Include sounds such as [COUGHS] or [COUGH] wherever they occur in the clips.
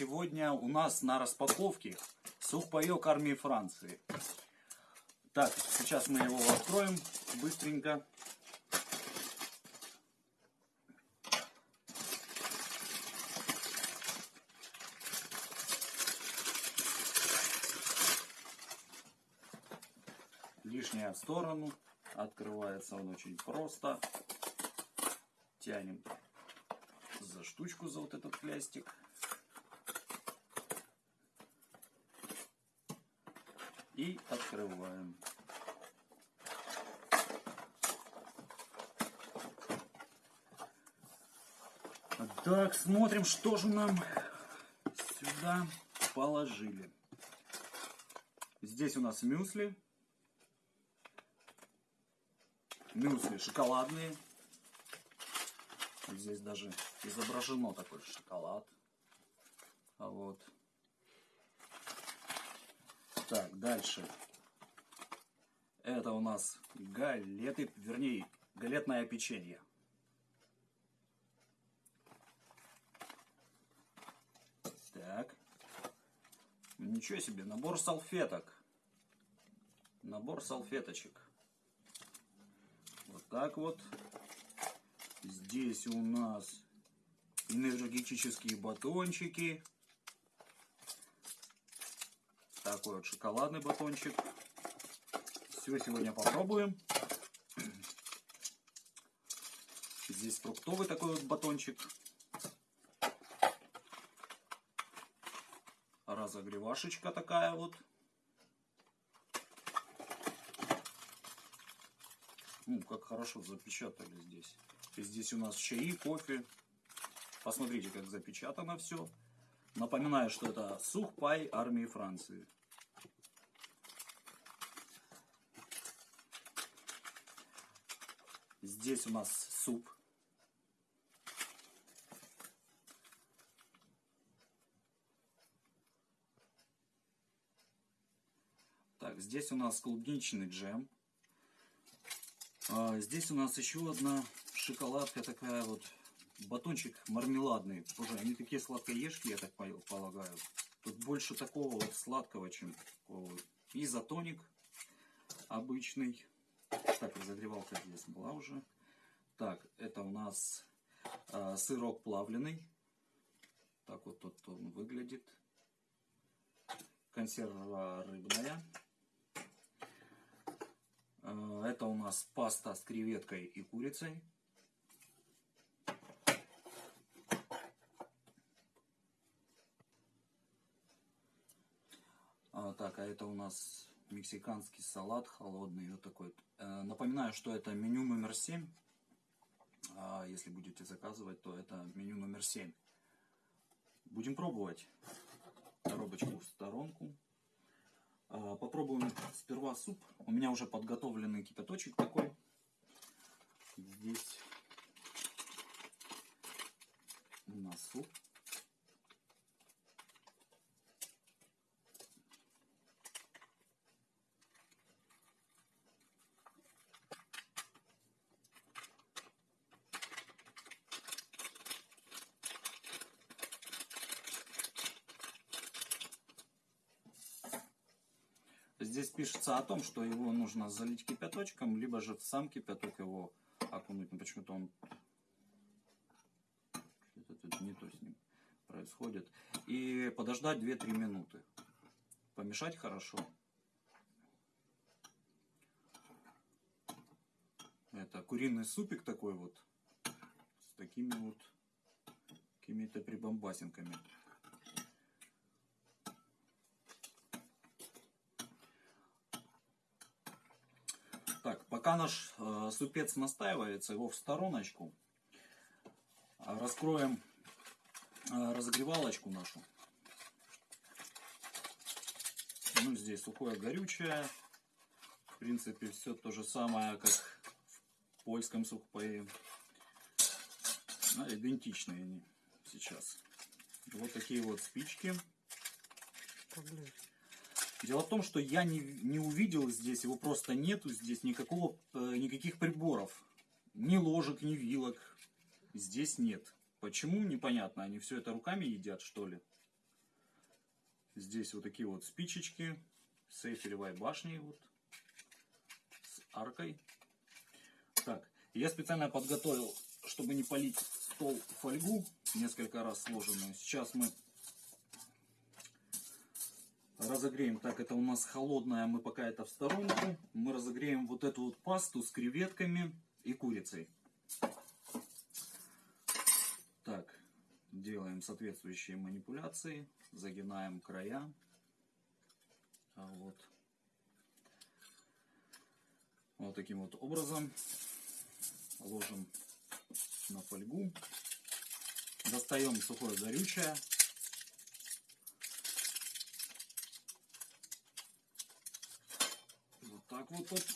сегодня у нас на распаковке сухпайок армии Франции. Так, сейчас мы его откроем быстренько. Лишняя в сторону. Открывается он очень просто. Тянем за штучку, за вот этот плястик. И открываем. Так, смотрим, что же нам сюда положили. Здесь у нас мюсли. Мюсли шоколадные. Здесь даже изображено такой шоколад. А вот. Так, дальше. Это у нас галеты, вернее, галетное печенье. Так. Ничего себе, набор салфеток. Набор салфеточек. Вот так вот. Здесь у нас энергетические батончики. Такой вот шоколадный батончик. Все сегодня попробуем. Здесь фруктовый такой вот батончик. Разогревашечка такая вот. Ну, как хорошо запечатали здесь. И здесь у нас чаи, кофе. Посмотрите, как запечатано все. Напоминаю, что это сухпай армии Франции. Здесь у нас суп. Так, здесь у нас клубничный джем. А, здесь у нас еще одна шоколадка такая вот, батончик мармеладный. Тоже они такие сладкоежки, я так полагаю. Тут больше такого вот сладкого, чем такого. Изотоник обычный. Так, разогревалка здесь была уже. Так, это у нас э, сырок плавленый. Так вот тут он выглядит. Консерва рыбная. Э, это у нас паста с креветкой и курицей. А, так, а это у нас мексиканский салат холодный. Вот такой. Э, напоминаю, что это меню номер 7. А если будете заказывать, то это меню номер 7. Будем пробовать. Коробочку в сторонку. А, попробуем сперва суп. У меня уже подготовленный кипяточек такой. Здесь у нас суп. Пишется о том, что его нужно залить кипяточком, либо же в сам кипяток его окунуть. Но почему-то он... Что-то тут не то с ним происходит. И подождать 2-3 минуты. Помешать хорошо. Это куриный супик такой вот. С такими вот какими-то прибамбасинками. Так, пока наш э, супец настаивается, его в стороночку. Раскроем э, разогревалочку нашу. Ну, здесь сухое горючее. В принципе, все то же самое, как в польском сухпае. А, идентичные они сейчас. Вот такие вот спички. Дело в том, что я не, не увидел здесь, его просто нету здесь никакого, э, никаких приборов. Ни ложек, ни вилок. Здесь нет. Почему, непонятно. Они все это руками едят, что ли? Здесь вот такие вот спичечки с эйфелевой башней вот, с аркой. Так, я специально подготовил, чтобы не полить стол фольгу, несколько раз сложенную. Сейчас мы разогреем. Так, это у нас холодная, мы пока это в сторонку. Мы разогреем вот эту вот пасту с креветками и курицей. Так, делаем соответствующие манипуляции, загинаем края. А вот. Вот таким вот образом ложим на фольгу. Достаем сухое горючее. Вот так вот. вот.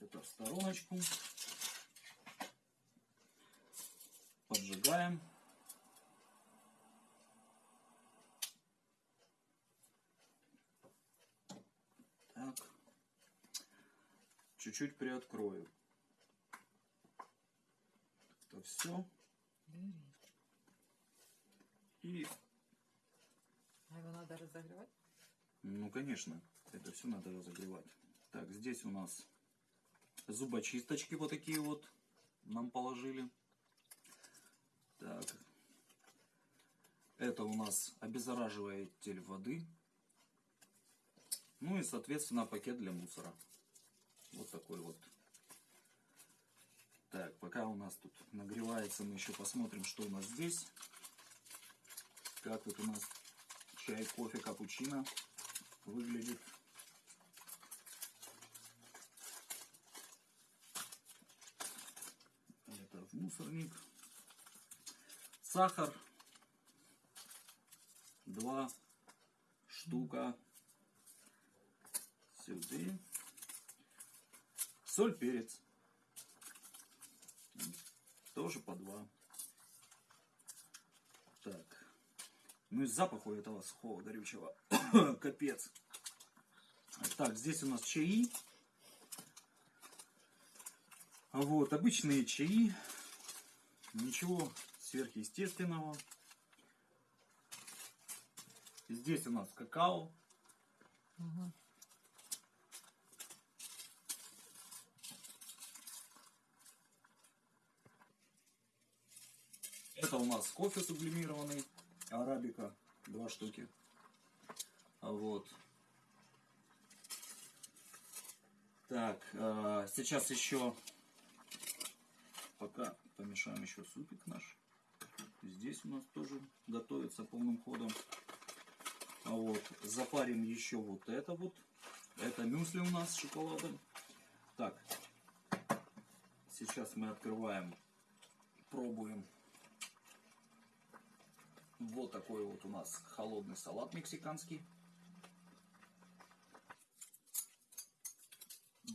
Это в стороночку. Поджигаем. Так. Чуть-чуть приоткрою. Это все. И, А его надо разогревать? ну, конечно, это все надо разогревать. Так, здесь у нас зубочисточки вот такие вот нам положили. Так. Это у нас обеззараживатель воды. Ну и, соответственно, пакет для мусора. Вот такой вот. Так, пока у нас тут нагревается, мы еще посмотрим, что у нас здесь. Как вот у нас чай, кофе, капучино выглядит. Это в мусорник. Сахар. Два штука. Сюда. Соль, перец. Тоже по два. Так. Ну и запах у этого сухого горючего. [COUGHS] Капец. Так, здесь у нас чаи. Вот, обычные чаи. Ничего сверхъестественного. Здесь у нас какао. Угу. Это у нас кофе сублимированный, арабика, два штуки. А Вот. Так, э, сейчас еще, пока помешаем еще супик наш. Здесь у нас тоже готовится полным ходом. А вот, запарим еще вот это вот. Это мюсли у нас с шоколадом. Так, сейчас мы открываем, пробуем. Вот такой вот у нас холодный салат мексиканский.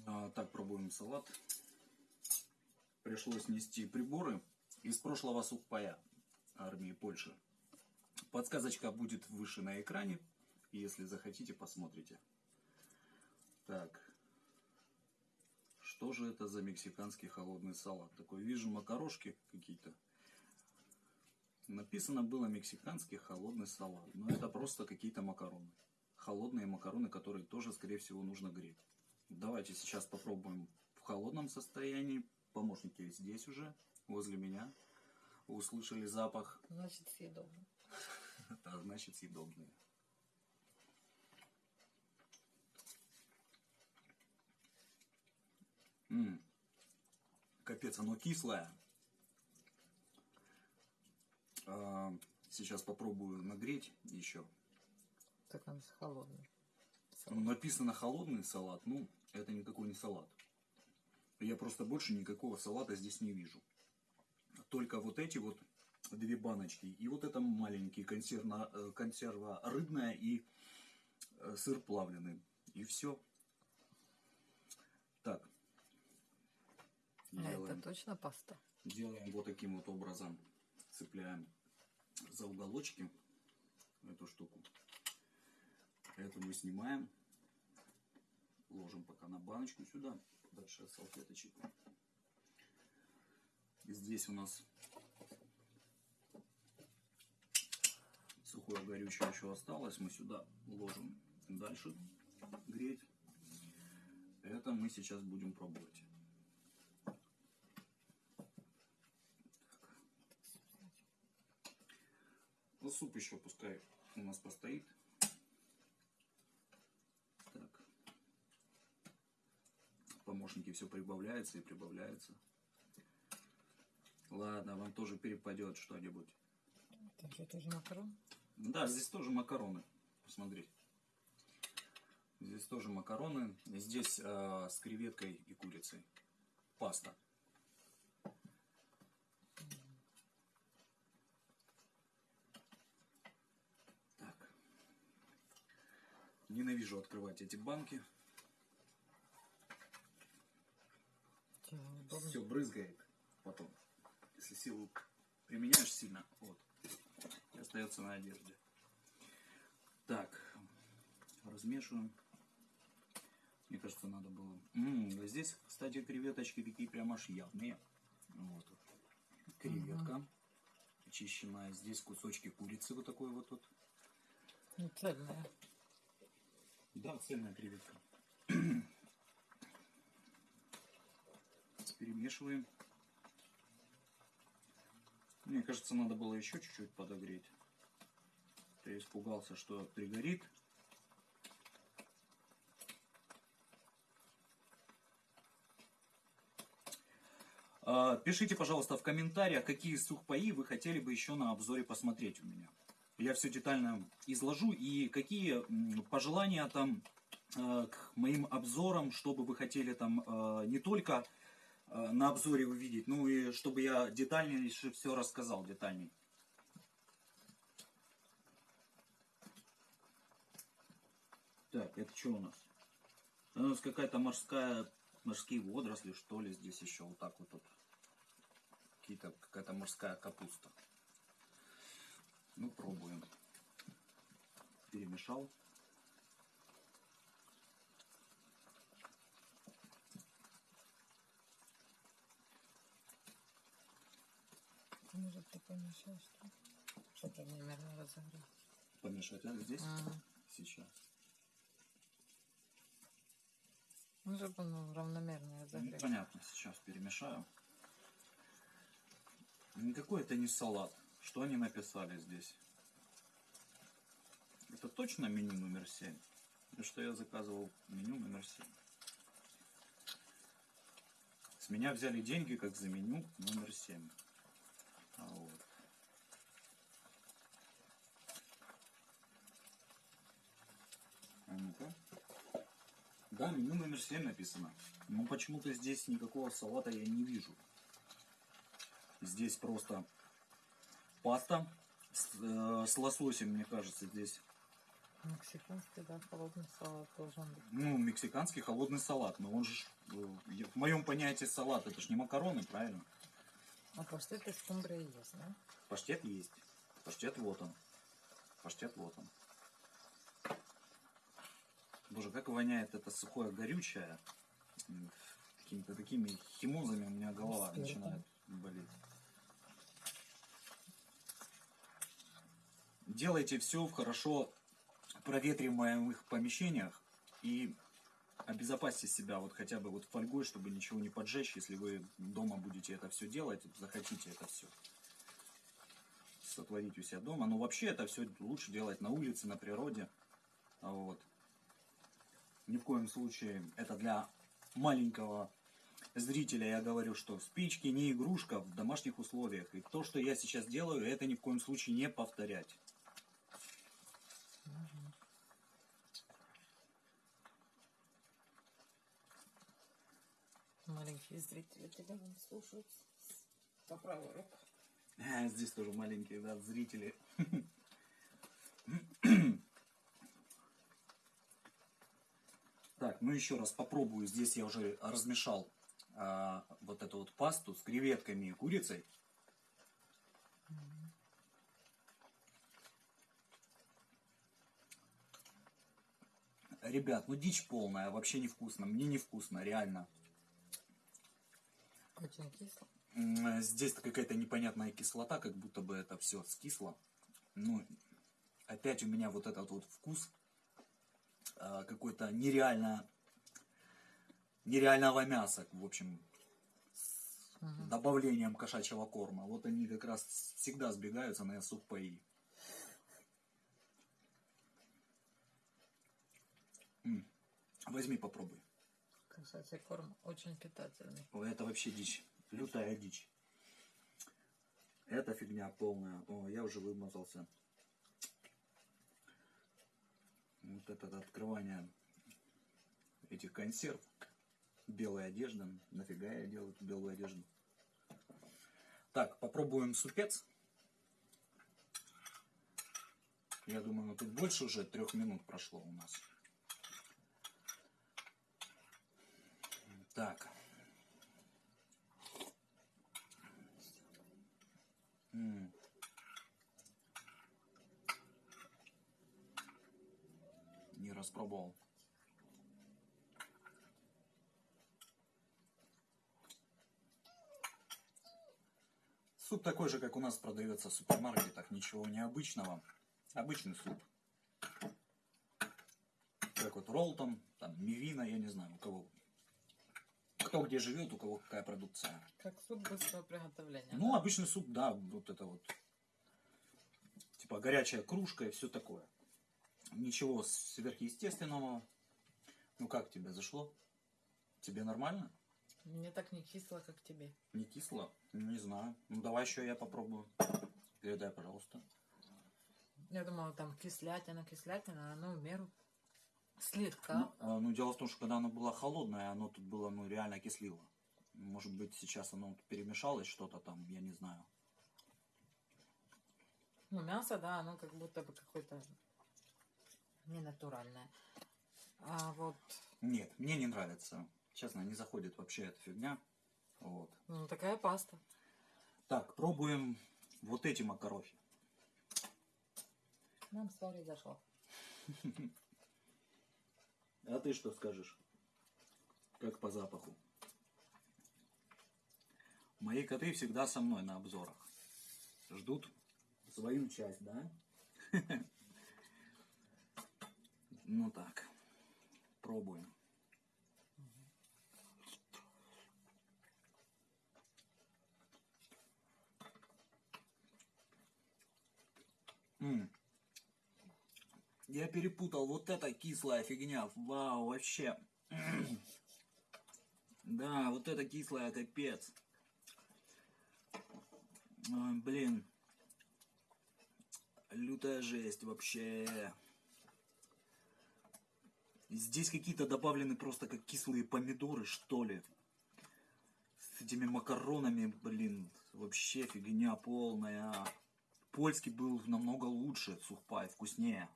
А, так, пробуем салат. Пришлось нести приборы из прошлого сухпая армии Польши. Подсказочка будет выше на экране. Если захотите, посмотрите. Так. Что же это за мексиканский холодный салат? Такой, вижу макарошки какие-то. Написано было мексиканский холодный салат. Но это просто какие-то макароны. Холодные макароны, которые тоже, скорее всего, нужно греть. Давайте сейчас попробуем в холодном состоянии. Помощники здесь уже, возле меня. Услышали запах. Значит, съедобно. Это [LAUGHS] значит съедобные. М. Капец, оно кислое. А, Сейчас попробую нагреть еще. Так он холодный. Ну, написано холодный салат, ну, это никакой не салат. Я просто больше никакого салата здесь не вижу. Только вот эти вот две баночки. И вот это маленький консервно, э, консерва рыбная и э, сыр плавленый. И все. Так. А это Делаем, точно паста? делаем вот таким вот образом. Цепляем за уголочки эту штуку. Это мы снимаем. Ложим пока на баночку сюда. Дальше салфеточек. И здесь у нас сухое горючее еще осталось, мы сюда ложим дальше греть. Это мы сейчас будем пробовать. Ну, суп еще пускай у нас постоит. Так. Помощники все прибавляются и прибавляются. Ладно, вам тоже перепадет что-нибудь. Там что, тоже макарон? Да, здесь тоже макароны. Посмотри. Здесь тоже макароны. Здесь э, с креветкой и курицей. Паста. Так. Ненавижу открывать эти банки. Удобно? Все брызгает потом. Если силу применяешь сильно, вот. И остается на одежде. Так. Размешиваем. Мне кажется, надо было. М, а здесь, кстати, креветочки такие прям аж явные. Вот. Креветка. Очищенная. Здесь кусочки курицы вот такой вот тут. Ну, цельная. Да, цельная креветка. Перемешиваем. Мне кажется, надо было еще чуть-чуть подогреть. Я испугался, что пригорит. А, Пишите, пожалуйста, в комментариях, какие сухпаи вы хотели бы еще на обзоре посмотреть у меня. Я все детально изложу и какие пожелания там э, к моим обзорам, чтобы вы хотели там э, не только на обзоре увидеть, ну и чтобы я детальнее все рассказал, детальней. Так, это что у нас? У нас какая-то морская, морские водоросли, что ли, здесь еще вот так вот тут. Какие-то, какая-то морская капуста. Ну, пробуем. Перемешал. Может, ты помешаешь, что? Чтобы примерно разогреть. Помешать а, здесь? Ага. Сейчас. Ну, чтобы он равномерно Ну, разогреть. понятно, сейчас перемешаю. Никакой это не салат. Что они написали здесь? Это точно меню номер 7? Потому что я заказывал меню номер 7. С меня взяли деньги как за меню номер 7. Вот. А ну-ка. Да, меню номер 7 написано. Но почему-то здесь никакого салата я не вижу. Здесь просто паста с, э, с лососем, мне кажется, здесь. Мексиканский, да, холодный салат должен быть. Ну, мексиканский холодный салат. Но он же, э, в моем понятии салат, это ж не макароны, правильно? А паштет из скумбрии есть, да? Паштет есть. Паштет вот он. Паштет вот он. Боже, как воняет это сухое горючее. Какими-то такими химозами у меня голова Спиртом. начинает болеть. Делайте все в хорошо проветриваемых помещениях и обезопасьте себя вот хотя бы вот фольгой, чтобы ничего не поджечь, если вы дома будете это все делать, захотите это все сотворить у себя дома. Но вообще это все лучше делать на улице, на природе. Вот. Ни в коем случае это для маленького зрителя я говорю, что спички не игрушка в домашних условиях. И то, что я сейчас делаю, это ни в коем случае не повторять. Маленькие зрители тебя не слушают по правую руку. А, Здесь тоже маленькие да, зрители. Так, ну еще раз попробую. Здесь я уже размешал а, вот эту вот пасту с креветками и курицей. Ребят, ну дичь полная, вообще невкусно. Мне невкусно, реально. Очень кисло. М, Здесь какая-то непонятная кислота, как будто бы это все скисло. Ну, опять у меня вот этот вот вкус а, какой-то нереально нереального мяса, в общем, с Мгм. добавлением кошачьего корма. Вот они как раз всегда сбегаются на сухпаи. М, Возьми, попробуй. Кошачий корм очень питательный. Ой, это вообще дичь. Лютая дичь. Это фигня полная. О, я уже вымазался. Вот это открывание этих консерв. Белая одежда. Нафига я делаю эту белую одежду? Так, попробуем супец. Я думаю, ну, тут больше уже трех минут прошло у нас. Так. М. Не распробовал. Суп такой же, как у нас продается в супермаркетах, ничего необычного. Обычный суп. Как вот Ролтон, там, Мивина, я не знаю, у кого. Кто где живет, у кого какая продукция. Как суп быстрого приготовления. Ну, обычный суп, да, вот это вот. Типа горячая кружка и все такое. Ничего сверхъестественного. Ну как тебе зашло? Тебе нормально? Мне так не кисло, как тебе. Не кисло? Ну, Не знаю. Ну давай еще я попробую. Передай, пожалуйста. Я думала, там кислятина, кислятина, а оно в меру. Слегка. Ну, а, ну, дело в том, что когда оно было холодное, оно тут было, ну, реально кислило. Может быть, сейчас оно перемешалось что-то там, я не знаю. Ну, мясо, да, оно как будто бы какое-то ненатуральное. А вот, Нет, мне не нравится. Честно, не заходит вообще эта фигня. Вот. ну, такая паста. Так, пробуем вот эти макарохи. Нам сори зашло. [LAUGHS] А ты что скажешь? Как по запаху? Мои коты всегда со мной на обзорах. Ждут свою часть, да? [LAUGHS] Ну так, пробуем. М. Я перепутал. Вот это кислая фигня. Вау, вообще. [CLEARS THROAT] Да, вот это кислая капец. Ой, блин. Лютая жесть вообще. Здесь какие-то добавлены просто как кислые помидоры, что ли. С этими макаронами, блин, вообще фигня полная. Польский был намного лучше, сухпай, вкуснее.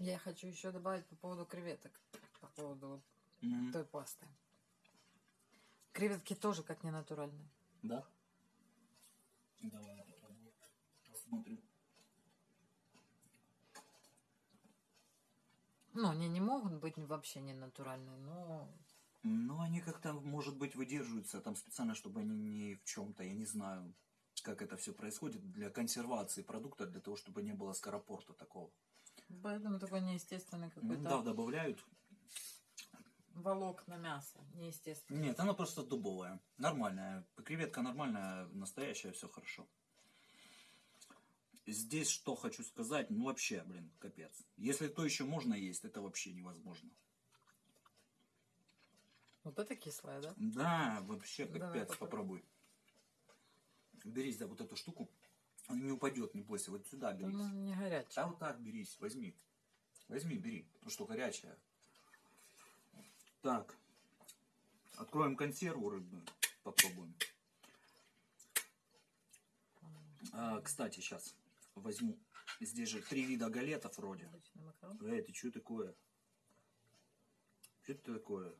Я хочу еще добавить по поводу креветок. По поводу Мгм. той пасты. Креветки тоже как ненатуральные. Да? Давай я попробую. Посмотрю. Ну, они не могут быть вообще ненатуральные, но Ну, они как-то, может быть, выдерживаются там специально, чтобы они не в чем-то, я не знаю, как это все происходит, для консервации продукта, для того, чтобы не было скоропорта такого. Поэтому такой неестественный какой-то да, добавляют. волокна мяса. Неестественно. Нет, она просто дубовая. Нормальная. Креветка нормальная, настоящая, все хорошо. Здесь что хочу сказать, ну вообще, блин, капец. Если то еще можно есть, это вообще невозможно. Вот это кислое, да? Да, вообще Давай капец, попробуем. попробуй. Берись за вот эту штуку. Он не упадет, не бойся. Вот сюда берись. Ну, не горячее. Да вот так берись, возьми. Возьми, бери, потому что горячая. Так. Откроем консерву рыбную. Попробуем. А, кстати, сейчас возьму. Здесь же три вида галетов вроде. Эй, ты что такое? Что это такое?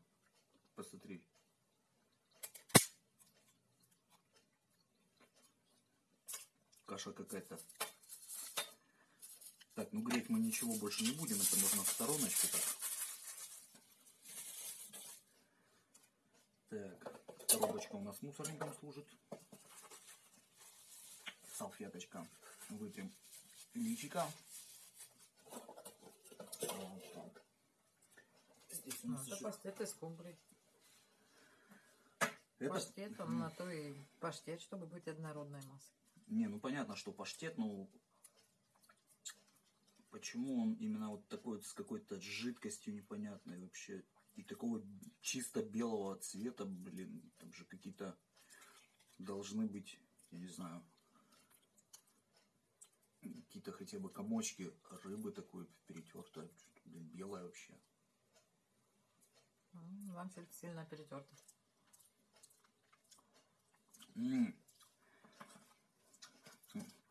Посмотри. Каша какая-то. Так, ну греть мы ничего больше не будем. Это можно в стороночку так. Так, коробочка у нас мусорником служит. Салфеточка. Вытрем личика. Вот так. Здесь у Ну, нас еще- из скумбрии. Это- Паштет, он на то и паштет, чтобы быть однородной массой. Не, ну понятно, что паштет, но почему он именно вот такой с какой-то жидкостью непонятной вообще и такого чисто белого цвета, блин, там же какие-то должны быть, я не знаю, какие-то хотя бы комочки рыбы такой перетертая, блин, белая вообще. М, Вам сильно перетерто. М.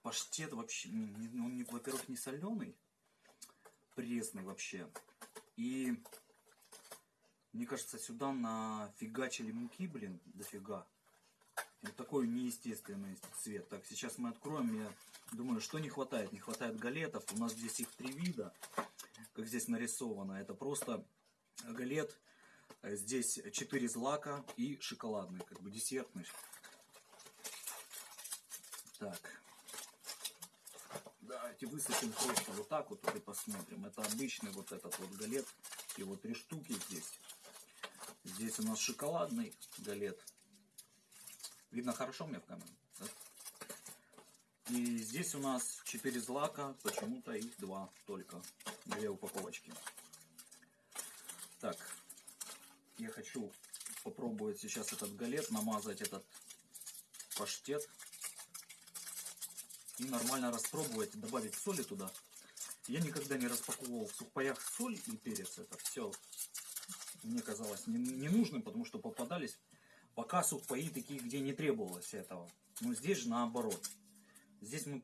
Паштет вообще, он, не- во-первых, не соленый, пресный вообще. И мне кажется, сюда нафигачили муки, блин, дофига. Вот такой неестественный цвет. Так, сейчас мы откроем. Я думаю, что не хватает? Не хватает галетов. У нас здесь их три вида, как здесь нарисовано. Это просто галет. Э, Здесь четыре злака и шоколадный, как бы десертный. Так. Давайте высыпем просто вот так вот и посмотрим. Это обычный вот этот вот галет. Его три штуки здесь. Здесь у нас шоколадный галет. Видно хорошо мне в камере? да? И здесь у нас четыре злака. Почему-то их два только. Две упаковочки. Так. Я хочу попробовать сейчас этот галет, намазать этот паштет и нормально распробовать, добавить соли туда. Я никогда не распаковывал в сухпаях соль и перец. Это все мне казалось не- ненужным, потому что попадались пока сухпаи такие, где не требовалось этого. Но здесь же наоборот. Здесь мы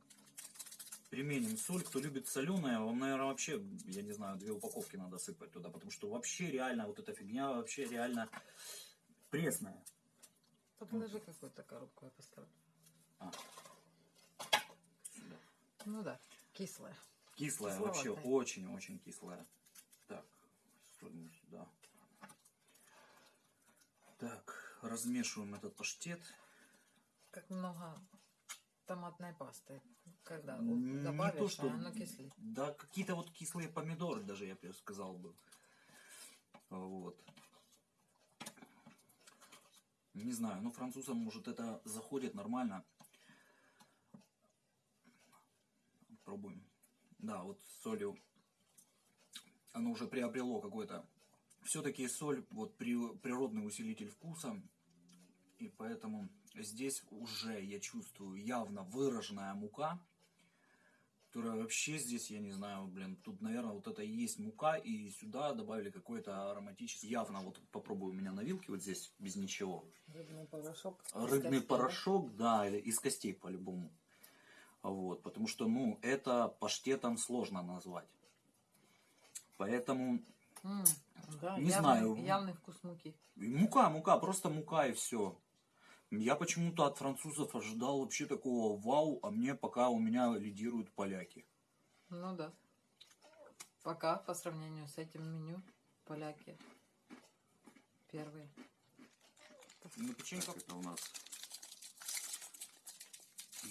применим соль. Кто любит соленое, вам, наверное, вообще, я не знаю, две упаковки надо сыпать туда, потому что вообще реально вот эта фигня вообще реально пресная. Да положи какую-то коробку, я поставлю. А. Ну да, кислая. Кислая, вообще очень-очень кислая. Так, сюда. Так, размешиваем этот паштет. Как много томатной пасты. Когда добавишь, не то, что... а оно кислит. Да, какие-то вот кислые помидоры даже, я бы сказал бы. Вот. Не знаю, ну французам, может, это заходит нормально. Пробуем. Да, вот с солью оно уже приобрело какой-то... Все-таки соль, вот при- природный усилитель вкуса. И поэтому здесь уже я чувствую явно выраженная мука которая вообще здесь, я не знаю, блин, тут, наверное, вот это и есть мука, и сюда добавили какой-то ароматический. Явно вот попробую у меня на вилке вот здесь без ничего. Рыбный порошок. Рыбный костей. порошок, да, или из костей по-любому. Вот, потому что, ну, это паштетом сложно назвать. Поэтому М, да, Не явный- знаю. Явный вкус муки. мука, мука, просто мука и все. Я почему-то от французов ожидал вообще такого вау, а мне пока у меня лидируют поляки. Ну да. Пока по сравнению с этим меню поляки первые. Ну, печенька. Это у нас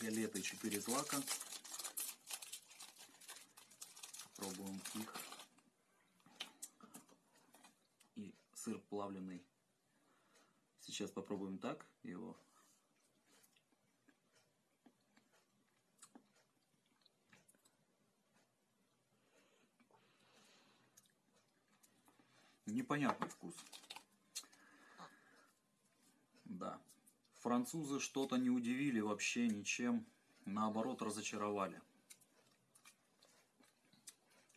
галеты 4 злака. Пробуем их. И сыр плавленый. Сейчас попробуем так его. Непонятный вкус. Да. Французы что-то не удивили вообще ничем. Наоборот, разочаровали.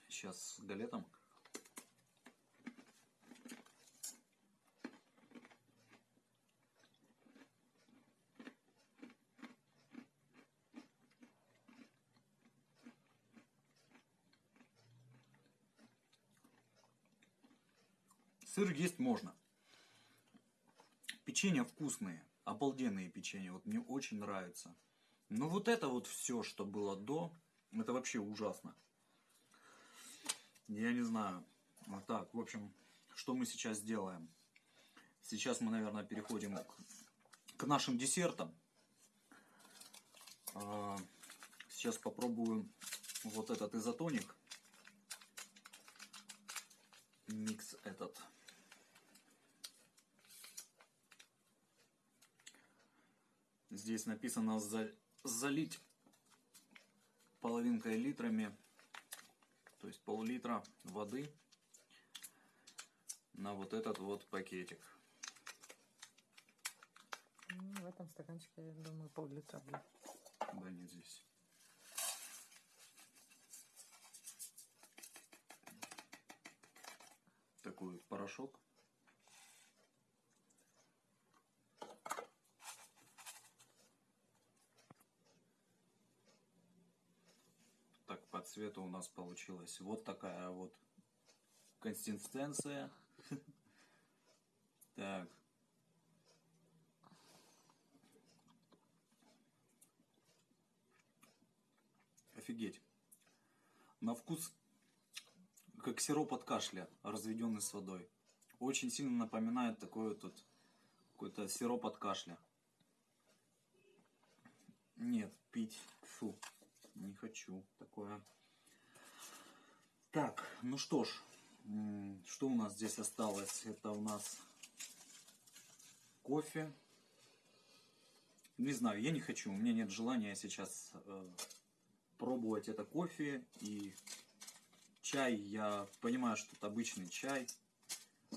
Сейчас с галетом. Сыр есть можно. Печенья вкусные, обалденные печенья, вот мне очень нравится. Но вот это вот все, что было до, это вообще ужасно. Я не знаю. Вот так, в общем, что мы сейчас делаем? Сейчас мы, наверное, переходим к, к нашим десертам. А, Сейчас попробую вот этот изотоник. Микс этот. Здесь написано за- залить половинкой литрами, то есть пол-литра воды на вот этот вот пакетик. Ну, в этом стаканчике, я думаю, пол-литра будет. Да нет здесь. Такой порошок. Цвету у нас получилась вот такая вот консистенция. Так. Офигеть. На вкус как сироп от кашля, разведенный с водой. Очень сильно напоминает такой вот какой-то сироп от кашля. Нет, пить. Фу. Не хочу такое. Так, ну что ж. Что у нас здесь осталось? Это у нас кофе. Не знаю, я не хочу. У меня нет желания сейчас э, пробовать это кофе и чай. Я понимаю, что это обычный чай.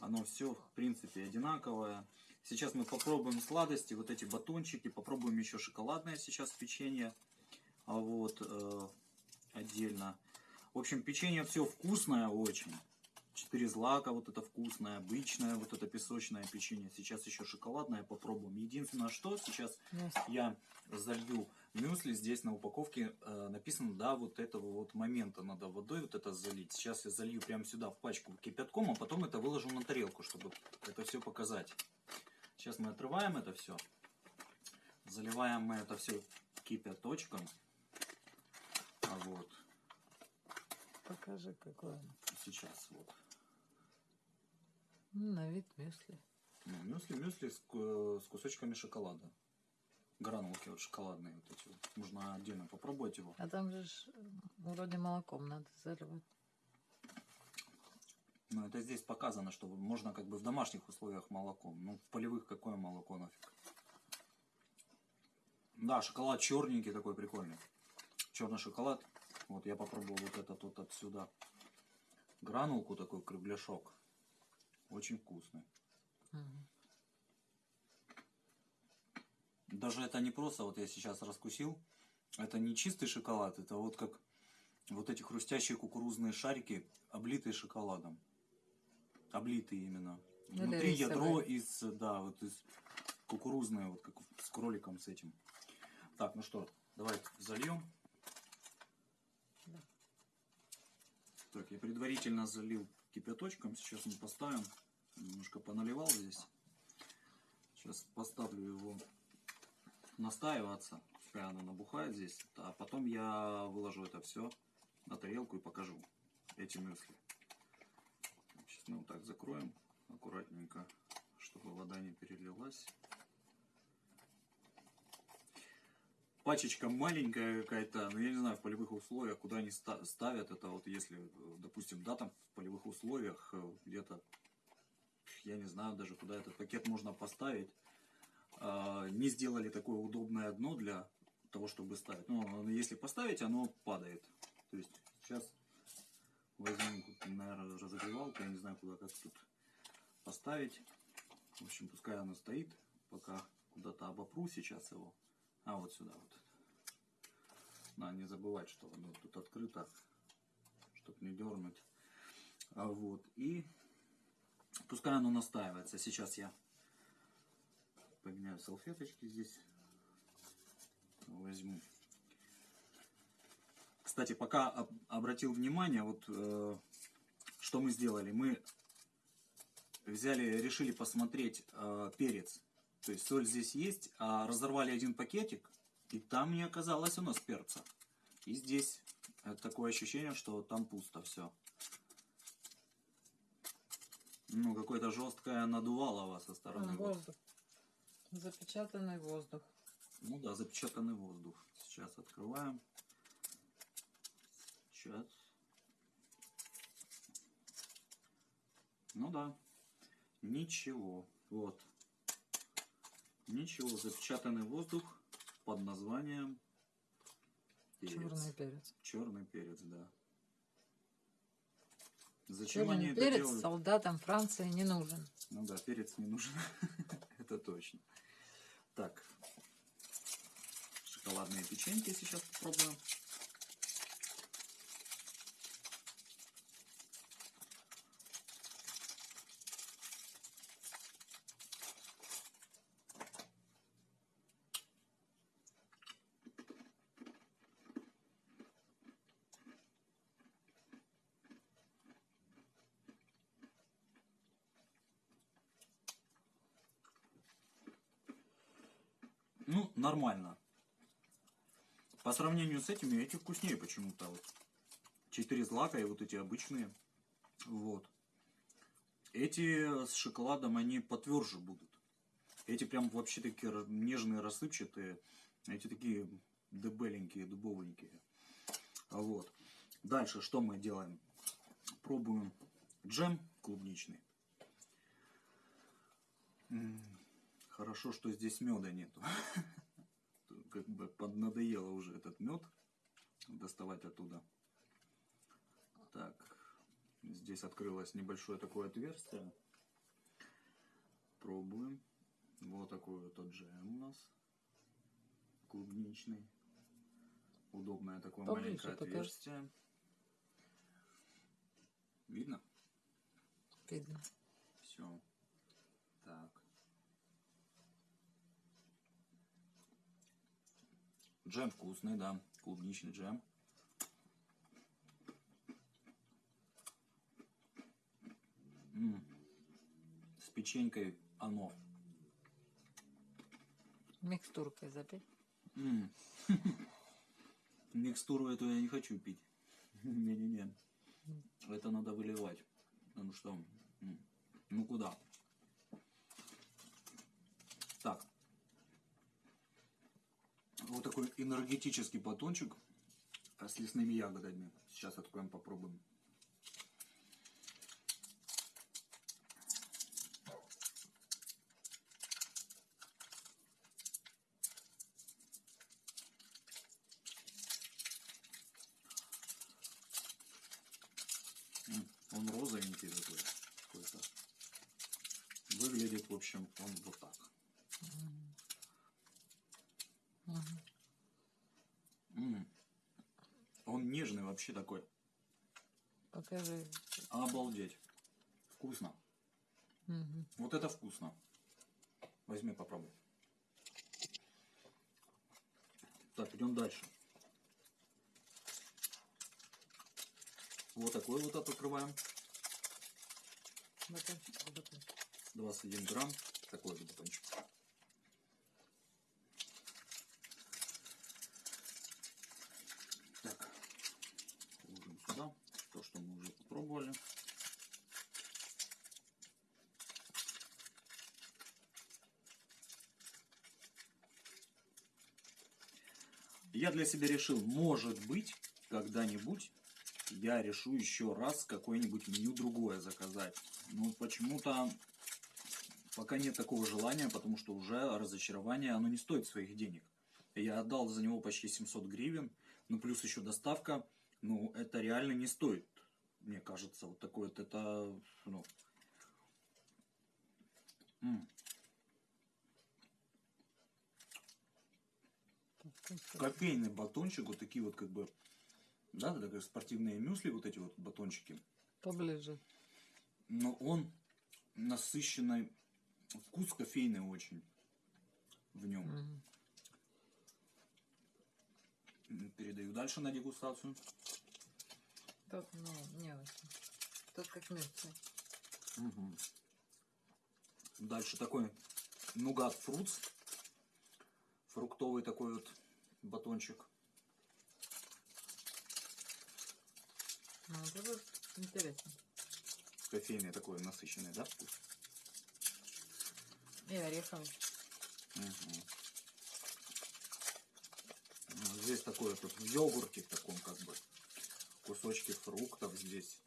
Оно все, в принципе, одинаковое. Сейчас мы попробуем сладости, вот эти батончики. Попробуем еще шоколадное сейчас печенье. А вот э, отдельно. В общем, печенье все вкусное очень. Четыре злака, вот это вкусное, обычное, вот это песочное печенье. Сейчас еще шоколадное попробуем. Единственное, что сейчас Есть. я залью мюсли. Здесь на упаковке э, написано, да, вот этого вот момента надо водой вот это залить. Сейчас я залью прямо сюда в пачку кипятком, а потом это выложу на тарелку, чтобы это все показать. Сейчас мы отрываем это все. Заливаем мы это все кипяточком. А вот Покажи, какой он. сейчас вот. Ну, на вид мюсли. Ну, мюсли, мюсли с, с кусочками шоколада. Гранулки вот шоколадные вот эти вот. Можно отдельно попробовать его. А там же ж, вроде молоком надо заливать. Ну, это здесь показано, что можно как бы в домашних условиях молоком. Ну, в полевых какое молоко нафиг. Да, шоколад черненький такой прикольный. Черный шоколад. Вот я попробовал вот этот вот отсюда. Гранулку такой кругляшок. Очень вкусный. Мгм. Даже это не просто, вот я сейчас раскусил. Это не чистый шоколад, это вот как вот эти хрустящие кукурузные шарики, облитые шоколадом. Облитые именно. Ну, Внутри ядро из, да, вот из кукурузное, вот как с кроликом с этим. Так, ну что, давай зальем. Так, я предварительно залил кипяточком. Сейчас мы поставим. Немножко поналивал здесь. Сейчас поставлю его настаиваться. Пускай оно набухает здесь. А потом я выложу это все на тарелку и покажу эти мюсли. Сейчас мы вот так закроем аккуратненько, чтобы вода не перелилась. Пачечка маленькая какая-то, но я не знаю, в полевых условиях, куда они ста- ставят это, вот если, допустим, да, там в полевых условиях э, где-то, я не знаю даже, куда этот пакет можно поставить, а, не сделали такое удобное дно для того, чтобы ставить. Ну, если поставить, оно падает. То есть сейчас возьму, тут, наверное, разогревалку, я не знаю, куда как тут поставить. В общем, пускай оно стоит, пока куда-то обопру сейчас его. А вот сюда вот. Надо не забывать, что оно тут открыто, чтобы не дернуть. А вот, и пускай оно настаивается. Сейчас я поменяю салфеточки здесь. Возьму. Кстати, пока об- обратил внимание, вот э, что мы сделали. Мы взяли, решили посмотреть э, перец. То есть соль здесь есть, а разорвали один пакетик, и там не оказалось у нас перца. И здесь такое ощущение, что там пусто все. Ну, какое-то жесткое надувалово со стороны. Там вот. воздух. Запечатанный воздух. Ну да, запечатанный воздух. Сейчас открываем. Сейчас. Ну да. Ничего. Вот. Ничего. Запечатанный воздух под названием перец. Черный перец. Черный перец, да. Зачем они Черный это перец делают? солдатам Франции не нужен. Ну да, перец не нужен. [LAUGHS] Это точно. Так. Шоколадные печеньки сейчас попробуем. Ну, нормально. По сравнению с этими, эти вкуснее почему-то. Вот. Четыре злака и вот эти обычные. Вот. Эти с шоколадом, они потверже будут. Эти прям вообще такие нежные, рассыпчатые. Эти такие дебеленькие, дубовенькие. Вот. Дальше что мы делаем? Пробуем джем клубничный. Хорошо, что здесь меда нету. [LAUGHS] Как бы поднадоело уже этот мед доставать оттуда. Так, здесь открылось небольшое такое отверстие. Пробуем. Вот такой вот джем у нас. Клубничный. Удобное такое Поближе маленькое покажи. отверстие. Видно? Видно. Все. Так. Джем вкусный, да. Клубничный джем. М. С печенькой оно. Микстуркой запей. М. [LAUGHS] Микстуру эту я не хочу пить. [LAUGHS] Не-не-не. Это надо выливать. Потому что... м, Ну куда? Так. Вот такой энергетический батончик а, с лесными ягодами. Сейчас откроем, попробуем. М, Он розовенький такой. какой-то. Выглядит, в общем, он вот так. Мгм. М. Он нежный вообще такой. Покажи. Обалдеть. Вкусно. Мгм. Вот это вкусно. Возьми, попробуй. Так, идем дальше. Вот такой вот открываем. Батончик, батончик. 21 грамм. Такой же батончик. Так. Ложим сюда. То, что мы уже попробовали. Для себя решил, может быть, когда-нибудь я решу еще раз какое-нибудь меню другое заказать. Но почему-то пока нет такого желания, потому что уже разочарование, оно не стоит своих денег. Я отдал за него почти 700 гривен, ну плюс еще доставка, ну это реально не стоит, мне кажется, вот такое вот это, ну... кофейный батончик, вот такие вот как бы, да, как спортивные мюсли, вот эти вот батончики. Поближе. Но он насыщенный, вкус кофейный очень в нем. Мгм. Передаю дальше на дегустацию. Тут, ну, не очень. Тут как мертвый. Мгм. Дальше такой нугат фрутс. Фруктовый такой вот батончик. Ну, вот это интересно. Кофейный такой насыщенный, да, вкус? И ореховый. Мгм. Ну, Здесь такой йогурте в таком как бы. кусочки фруктов здесь.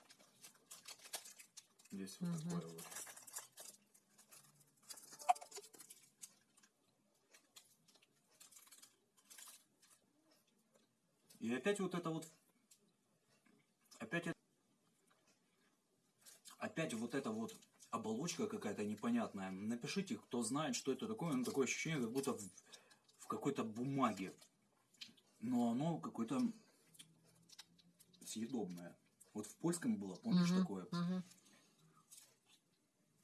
Здесь вот Мгм. такое вот. И опять вот это вот... Опять это... Опять вот эта вот оболочка какая-то непонятная. Напишите, кто знает, что это такое. Ну, такое ощущение, как будто в, в какой-то бумаге. Но оно какое-то съедобное. Вот в польском было, помнишь, Мгм, такое? мгм.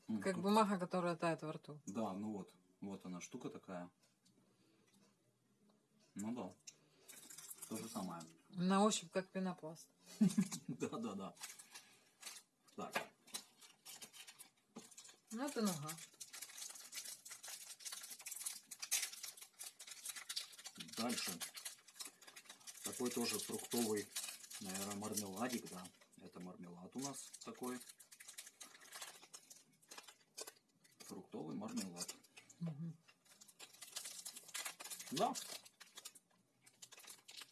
М, Как тут- бумага, которая тает во рту. Да, ну вот. Вот она, штука такая. Ну да. То же самое. На ощупь как пенопласт. Да, да, да. Так. Ну, это нуга. Дальше. Такой тоже фруктовый, наверное, мармеладик, да. Это мармелад у нас такой. Фруктовый мармелад. Мгм. Да,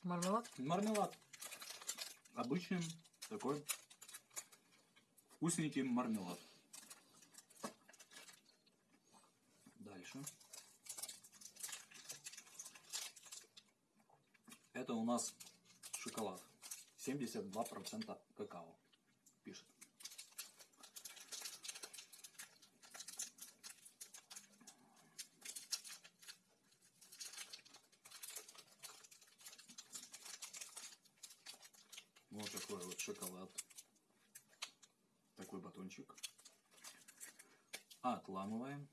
Мармелад? мармелад. Обычный такой вкусненький мармелад. Дальше. Это у нас шоколад. 72% какао. Пишет. Вот такой вот шоколад. Такой батончик. Отламываем.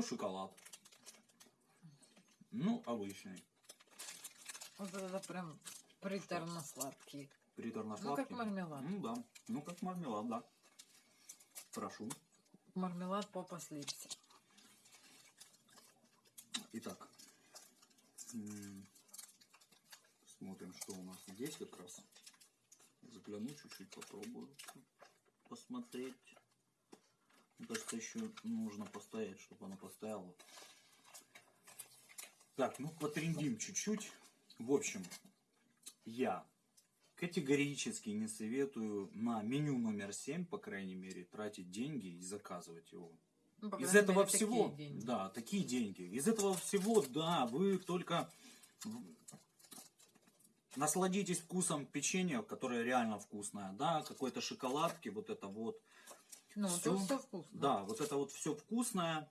Ну, шоколад. Ну, обычный. Вот это прям приторно-сладкий. Приторно-сладкий. Ну, как мармелад. Ну, да. Ну, как мармелад, да. Прошу. Мармелад попа слипся. Итак. Смотрим, что у нас здесь как раз. Загляну чуть-чуть, попробую посмотреть. Мне кажется, еще нужно постоять, чтобы она постояла. Так, ну потрендим чуть-чуть. В общем, я категорически не советую на меню номер 7, по крайней мере, тратить деньги и заказывать его. Ну, Из этого мере, такие всего, деньги. да, такие деньги. Из этого всего, да, вы только насладитесь вкусом печенья, которое реально вкусное, да, какой-то шоколадки, вот это вот. Ну, это все вкусно. Да, вот это вот все вкусное.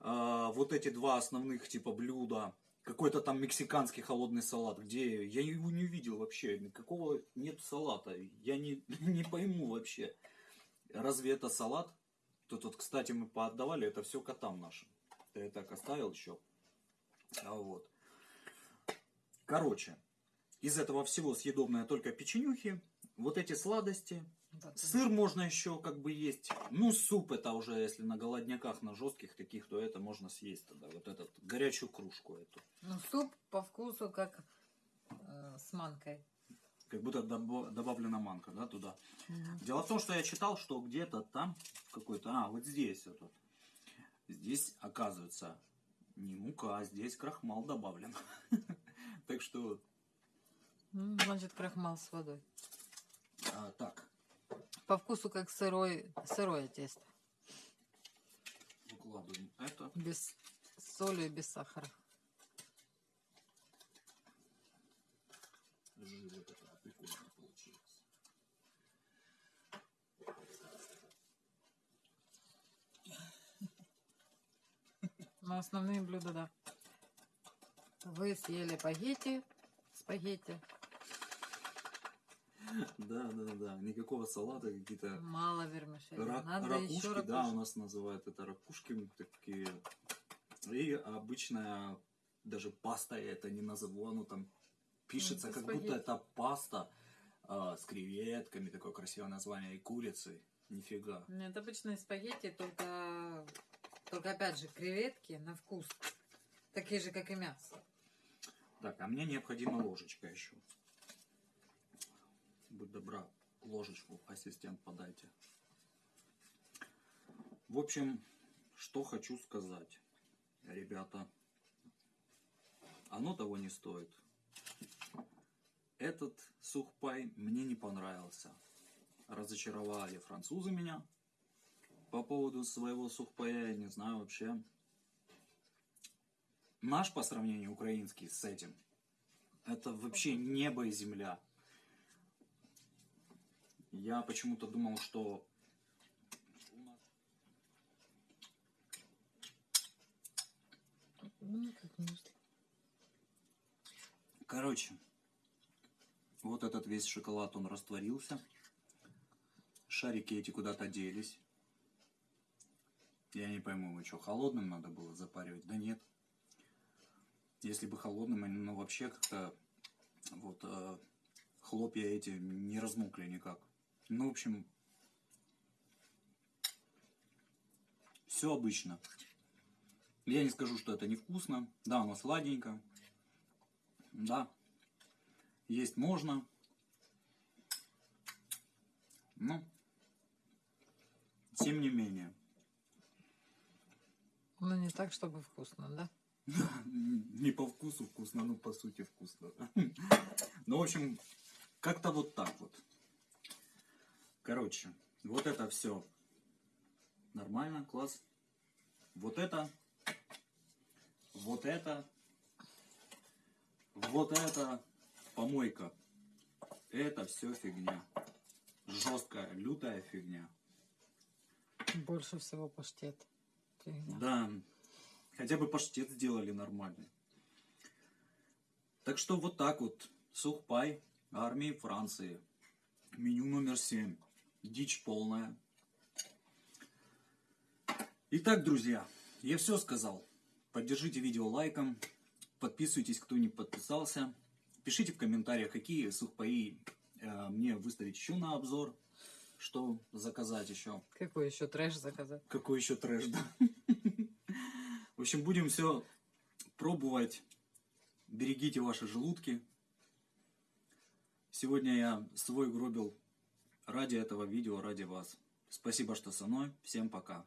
А, вот эти два основных типа блюда. Какой-то там мексиканский холодный салат, где я его не увидел вообще, никакого нет салата. Я не, [LAUGHS] не пойму вообще, разве это салат? Тут вот, кстати, мы поотдавали это все котам нашим. Я так оставил еще. А вот. Короче, из этого всего съедобное только печенюхи, вот эти сладости, Батон. Сыр можно еще как бы есть. Ну, суп это уже, если на голодняках, на жестких таких, то это можно съесть тогда. Вот этот, горячую кружку эту. Ну, суп по вкусу как э, с манкой. Как будто добо- добавлена манка, да, туда. Дело в том, что я читал, что где-то там какой-то, а, вот здесь вот. вот. Здесь, оказывается, не мука, а здесь крахмал добавлен. [LAUGHS] Так что, М, Значит, крахмал с водой. а, так, По вкусу как сырой, сырое тесто. выкладываем это. Без соли и без сахара. Жир. Но основные блюда, да. Вы съели спагетти, спагетти, Да, да, да. Никакого салата, какие-то мало вермишели. Рак- Надо ракушки, еще да, у ракушки. нас называют это ракушки такие. И обычная даже паста я это не назову, оно там пишется, это как спагетти. будто это паста а, с креветками, такое красивое название, и курицей. Нифига. Нет, обычные спагетти, только, только опять же креветки на вкус. Такие же, как и мясо. Так, а мне необходима ложечка еще. Будь добра, ложечку, ассистент, подайте. В общем, что хочу сказать. ребята, оно того не стоит. Этот сухпай мне не понравился. Разочаровали французы меня по поводу своего сухпая, я не знаю вообще. Наш по сравнению украинский с этим, это вообще небо и земля. Я почему-то думал, что Ну. Короче, вот этот весь шоколад, он растворился. Шарики эти куда-то делись. Я не пойму, вы что, холодным надо было запаривать? Да нет. Если бы холодным, они, ну, вообще как-то вот э, хлопья эти не размокли никак. Ну, в общем, все обычно. Я не скажу, что это невкусно. Да, оно сладенько. Да, есть можно. Но, тем не менее, Ну, не так, чтобы вкусно, да? [LAUGHS] не по вкусу вкусно, но по сути вкусно. [LAUGHS] Ну, в общем, как-то вот так вот. Короче, вот это все нормально, класс. Вот это, вот это, вот это помойка. Это все фигня. Жесткая, лютая фигня. Больше всего паштет. Фигня. Да, хотя бы паштет сделали нормальный. Так что вот так вот. Сухпай армии Франции. Меню номер 7. Дичь полная. Итак, друзья, я все сказал. Поддержите видео лайком. Подписывайтесь, кто не подписался. Пишите в комментариях, какие сухпаи э, мне выставить еще на обзор. Что заказать еще. Какой еще трэш заказать? Какой еще трэш, да? [LAUGHS] В общем, будем все пробовать. Берегите ваши желудки. Сегодня я свой гробил ради этого видео, ради вас. Спасибо, что со мной. Всем пока.